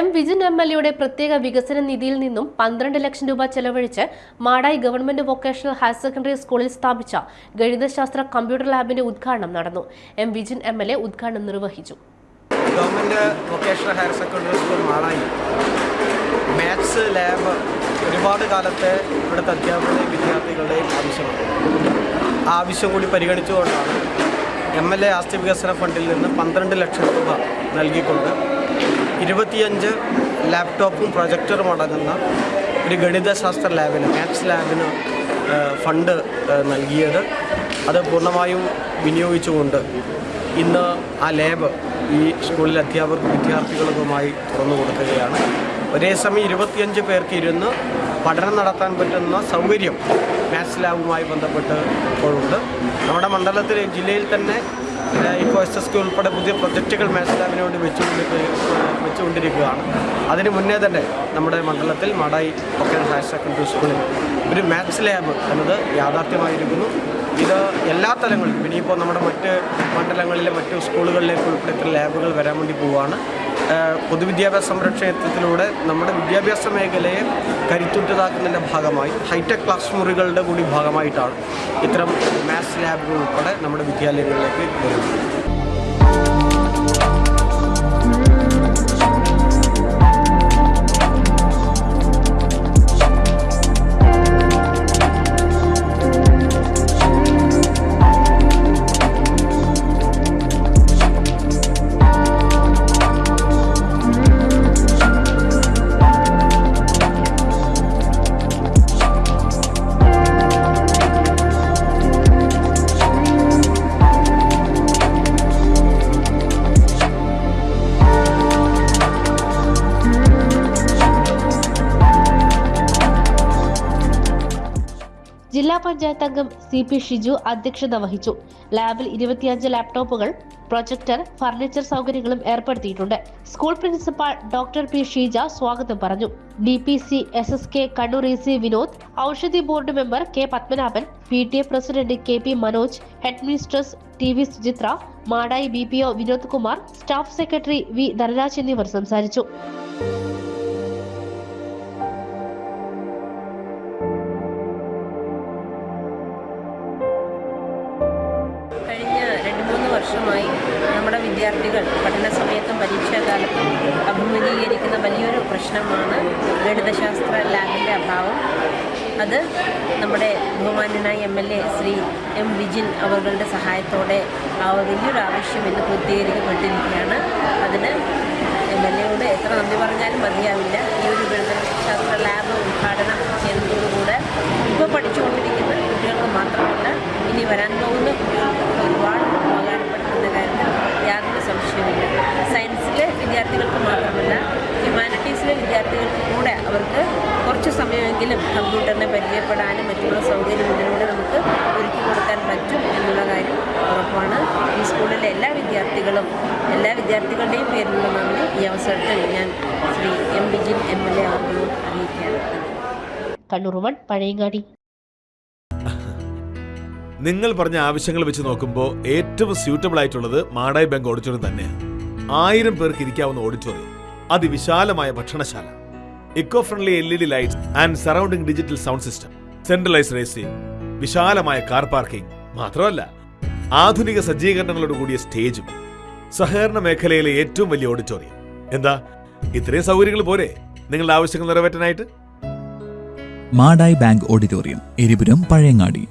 M Vijin M L എയുടെ പ്രത്യേക വികസന നിധിയിൽ നിന്നും പന്ത്രണ്ട് ലക്ഷം രൂപ ചെലവഴിച്ച് Madayi government vocational higher secondary സ്കൂളിൽ സ്ഥാപിച്ച ഗണിതശാസ്ത്ര കമ്പ്യൂട്ടർ ലാബിന്റെ ഉദ്ഘാടനം നടന്നു. M Vijin M L A ഉദ്ഘാടനം നിർവഹിച്ചു. Government vocational higher secondary school Madayi. Maths lab ഒരുപാട് കാലത്തെ ഇവിടുത്തെ അധ്യാപകരുടെയും വിദ്യാർത്ഥികളുടെയും ആവശ്യമാണ്. ആവശ്യം കൂടി പരിഗണിച്ചുകൊണ്ടാണ് എം എൽ എ ആസ്തി വികസന ഫണ്ടിൽ നിന്ന് പന്ത്രണ്ട് ലക്ഷം രൂപ നൽകിക്കൊണ്ട് ഇരുപത്തിയഞ്ച് ലാപ്ടോപ്പും പ്രൊജക്ടറും അടങ്ങുന്ന ഒരു ഗണിതശാസ്ത്ര ലാബിന് മാത്സ് ലാബിന് ഫണ്ട് നൽകിയത്. അത് പൂർണമായും വിനിയോഗിച്ചുകൊണ്ട് ഇന്ന് ആ ലാബ് ഈ സ്കൂളിലെ അധ്യാപകർക്കും വിദ്യാർത്ഥികൾക്കുമായി തുറന്നു കൊടുക്കുകയാണ്. ഒരേ സമയം ഇരുപത്തിയഞ്ച് പേർക്ക് ഇരുന്ന് പഠനം നടത്താൻ പറ്റുന്ന സൗകര്യം മാത്സ് ലാബുമായി ബന്ധപ്പെട്ട് ഇപ്പോഴുണ്ട്. നമ്മുടെ മണ്ഡലത്തിൽ ജില്ലയിൽ തന്നെ ഇപ്പോൾ എസ് എസ് കെ ഉൾപ്പെടെ പുതിയ പ്രൊജക്റ്റുകൾ മാത്സ് വേണ്ടി വെച്ചുകൊണ്ടിരിക്കുക വെച്ചുകൊണ്ടിരിക്കുകയാണ്. അതിന് മുന്നേ തന്നെ നമ്മുടെ മണ്ഡലത്തിൽ മാടായി വൊക്കേഷണൽ ഹയർ സെക്കൻഡറി സ്കൂളിൽ ഒരു മാത്സ് ലാബ് എന്നത് യാഥാർത്ഥ്യമായിരിക്കുന്നു. ഇത് എല്ലാ തലങ്ങളിലും ഇനിയിപ്പോൾ നമ്മുടെ മറ്റ് മണ്ഡലങ്ങളിലെ മറ്റ് സ്കൂളുകളിലേക്ക് ഉൾപ്പെടെ ലാബുകൾ വരാൻ വേണ്ടി പോവുകയാണ്. പൊതുവിദ്യാഭ്യാസ സംരക്ഷണത്തിലൂടെ നമ്മുടെ വിദ്യാഭ്യാസ മേഖലയെ കരുത്തുറ്റതാക്കുന്നതിന്റെ ഭാഗമായി ഹൈടെക് ക്ലാസ് മുറികളുടെ കൂടി ഭാഗമായിട്ടാണ് ഇത്തരം മാത്സ് ലാബുകൾ ഉൾപ്പെടെ നമ്മുടെ വിദ്യാലയങ്ങളിലേക്ക് വരുന്നത്. ജില്ലാ പഞ്ചായത്ത് അംഗം സി പി ഷിജു അധ്യക്ഷത വഹിച്ചു. ലാബിൽ ഇരുപത്തിയഞ്ച് ലാപ്ടോപ്പുകൾ പ്രൊജക്ടർ ഫർണിച്ചർ സൗകര്യങ്ങളും ഏർപ്പെടുത്തിയിട്ടുണ്ട്. School principal doctor P Sheeja സ്വാഗതം പറഞ്ഞു. D P C S S K Kannur E C Vinod Oushadhi board member K Padmanabhan P T A president K P Manoj head ministers T V Suchitra Madayi B P O Vinod Kumar staff secretary V Dhanaraj എന്നിവർ സംസാരിച്ചു. വിദ്യാർത്ഥികൾ പഠന സമയത്തും പരീക്ഷാകാലത്തും അഭിമുഖീകരിക്കുന്ന വലിയൊരു പ്രശ്നമാണ് ഗണിതശാസ്ത്ര ലാബിന്റെ അഭാവം. അത് നമ്മുടെ ബഹുമാന്യനായ M L A Shri M Vijin അവരുടെ സഹായത്തോടെ ആ വലിയൊരു ആവശ്യം ഇന്ന് പൂർത്തീകരിക്കപ്പെട്ടിരിക്കുകയാണ്. അതിന് എം എൽ എയോട് എത്ര നന്ദി പറഞ്ഞാലും മതിയാവില്ല. ഈ ഒരു ഗണിതശാസ്ത്ര ലാബ് ഉദ്ഘാടനം ചെയ്യുന്നതോടുകൂടെ ഇപ്പോൾ പഠിച്ചുകൊണ്ടിരിക്കുന്ന കുട്ടികൾക്ക് മാത്രമല്ല ഇനി വരാൻ പഴയങ്ങാടി. നിങ്ങൾ പറഞ്ഞ ആവശ്യങ്ങൾ വെച്ച് നോക്കുമ്പോൾ ഏറ്റവും സ്യൂട്ടബിൾ ആയിട്ടുള്ളത് മാടായി ബാങ്ക് ഓഡിറ്റോറിയം തന്നെയാണ് ആയിരം പേർക്ക് ഇരിക്കാവുന്ന ഓഡിറ്റോറിയം അതിവിശാലമായ ഭക്ഷണശാല. Eco friendly L E D lights and surrounding digital sound system centralise racing വിശാലമായ കാർ പാർക്കിംഗ് മാത്രമല്ല ആധുനിക സജ്ജീകരണങ്ങളോട് കൂടിയ സ്റ്റേജും. സഹകരണ മേഖലയിലെ ഏറ്റവും വലിയ ഓഡിറ്റോറിയം എന്താ? ഇത്രയും സൗകര്യങ്ങൾ പോരെ. നിങ്ങളുടെ ആവശ്യങ്ങൾ നിറവേറ്റാനായിട്ട്? Madayi bank auditorium Eripuram Pazhayangadi.